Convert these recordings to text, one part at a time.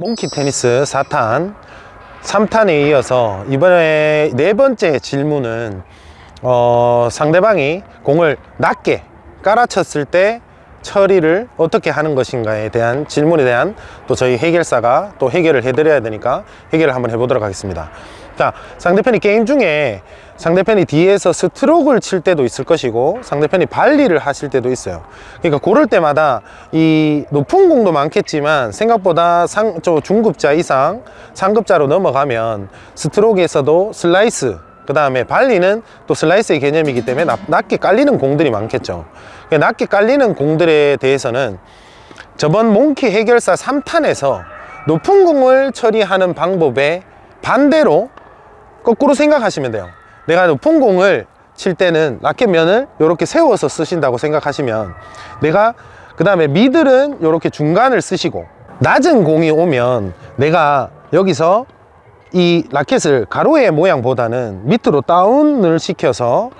몽키 테니스 4탄 3탄에 이어서 이번에 네 번째 질문은 어, 상대방이 공을 낮게 깔아쳤을 때 처리를 어떻게 하는 것인가에 대한 질문에 대한 또 저희 해결사가 또 해결을 해드려야 되니까 해결을 한번 해보도록 하겠습니다. 자 상대편이 게임 중에 상대편이 뒤에서 스트로크를 칠 때도 있을 것이고 상대편이 발리를 하실 때도 있어요. 그러니까 고를 때마다 이 높은 공도 많겠지만 생각보다 상, 저 중급자 이상 상급자로 넘어가면 스트로크에서도 슬라이스 그 다음에 발리는 또 슬라이스의 개념이기 때문에 낮, 낮게 깔리는 공들이 많겠죠. 그러니까 낮게 깔리는 공들에 대해서는 저번 몽키 해결사 3탄에서 높은 공을 처리하는 방법에 반대로 거꾸로 생각하시면 돼요. 내가 높은 공을 칠 때는 라켓면을 이렇게 세워서 쓰신다고 생각하시면 내가 그 다음에 미들은 이렇게 중간을 쓰시고 낮은 공이 오면 내가 여기서 이 라켓을 가로의 모양보다는 밑으로 다운을 시켜서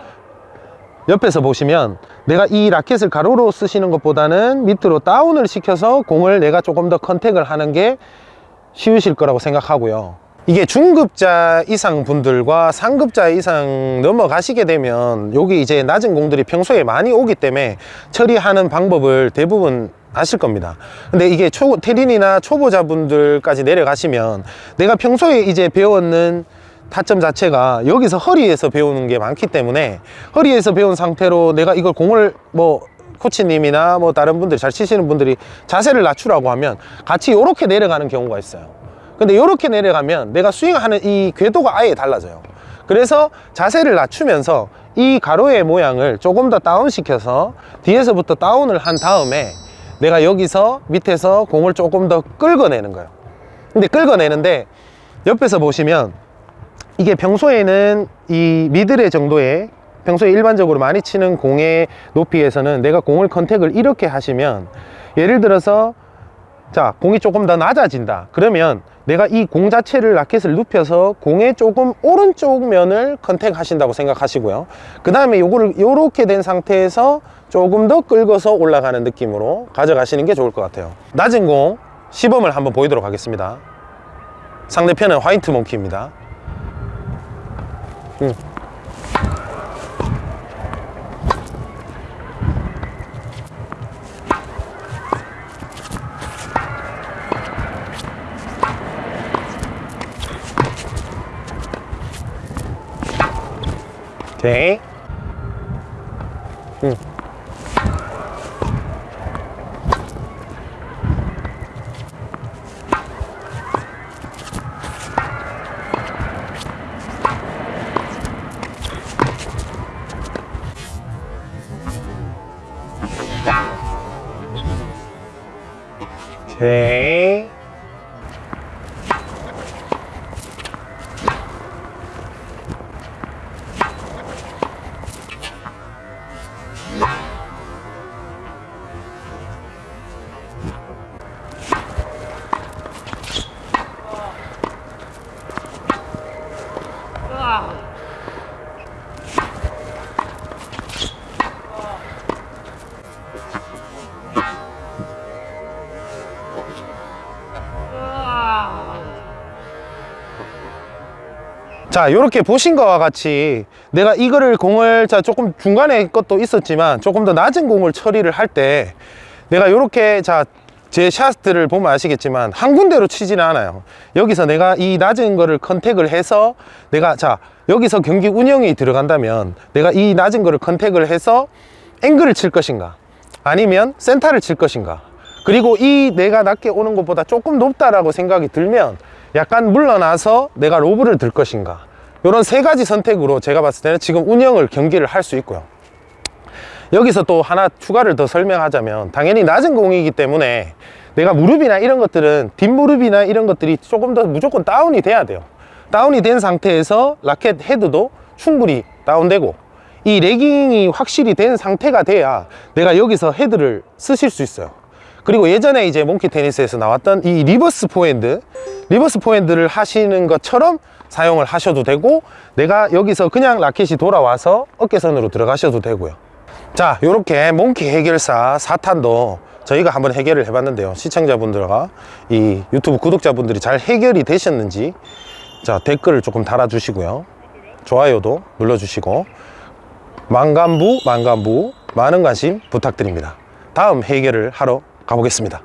옆에서 보시면 내가 이 라켓을 가로로 쓰시는 것보다는 밑으로 다운을 시켜서 공을 내가 조금 더 컨택을 하는 게 쉬우실 거라고 생각하고요 이게 중급자 이상 분들과 상급자 이상 넘어가시게 되면 여기 이제 낮은 공들이 평소에 많이 오기 때문에 처리하는 방법을 대부분 아실 겁니다. 근데 이게 초, 테린이나 초보자분들까지 내려가시면 내가 평소에 이제 배웠는 타점 자체가 여기서 허리에서 배우는 게 많기 때문에 허리에서 배운 상태로 내가 이걸 공을 뭐 코치님이나 뭐 다른 분들 잘 치시는 분들이 자세를 낮추라고 하면 같이 이렇게 내려가는 경우가 있어요 근데 이렇게 내려가면 내가 스윙하는 이 궤도가 아예 달라져요. 그래서 자세를 낮추면서 이 가로의 모양을 조금 더 다운 시켜서 뒤에서부터 다운을 한 다음에 내가 여기서 밑에서 공을 조금 더 끌어내는 거예요. 근데 끌어내는데 옆에서 보시면 이게 평소에는 이 미드레 정도의 평소에 일반적으로 많이 치는 공의 높이에서는 내가 공을 contact을 이렇게 하시면 예를 들어서 자 공이 조금 더 낮아진다. 그러면 내가 이 공 자체를 라켓을 눕혀서 공의 조금 오른쪽 면을 contact 하신다고 생각하시고요. 그 다음에 요거를 요렇게 된 상태에서 조금 더 끌고서 올라가는 느낌으로 가져가시는 게 좋을 것 같아요. 낮은 공 시범을 한번 보이도록 하겠습니다. 상대편은 화이트 몽키입니다. 음. 오케이 자 이렇게 보신 것과 같이 내가 이거를 공을 자 조금 중간에 것도 있었지만 조금 더 낮은 공을 처리를 할 때 내가 이렇게 자 제 샷들을 보면 아시겠지만 한 군데로 치지는 않아요. 여기서 내가 이 낮은 거를 contact을 해서 내가 자 여기서 경기 운영이 들어간다면 내가 이 낮은 거를 contact을 해서 앵글을 칠 것인가? 아니면 센터를 칠 것인가? 그리고 이 내가 낮게 오는 것보다 조금 높다라고 생각이 들면 약간 물러나서 내가 로브를 들 것인가. 이런 세 가지 선택으로 제가 봤을 때는 지금 운영을 경기를 할 수 있고요. 여기서 또 하나 추가를 더 설명하자면 당연히 낮은 공이기 때문에 내가 무릎이나 이런 것들은 뒷무릎이나 이런 것들이 조금 더 무조건 다운이 돼야 돼요. 다운이 된 상태에서 라켓 헤드도 충분히 다운되고 이 lagging이 확실히 된 상태가 돼야 내가 여기서 헤드를 쓰실 수 있어요 그리고 예전에 이제 몽키 테니스에서 나왔던 이 reverse 포핸드 reverse 포핸드를 하시는 것처럼 사용을 하셔도 되고 내가 여기서 그냥 라켓이 돌아와서 어깨선으로 들어가셔도 되고요 자 이렇게 몽키 해결사 4탄도 저희가 한번 해결을 해봤는데요. 시청자분들과 이 유튜브 구독자분들이 잘 해결이 되셨는지 자 댓글을 조금 달아주시고요. 좋아요도 눌러주시고 만간부 만간부 많은 관심 부탁드립니다. 다음 해결을 하러 가보겠습니다.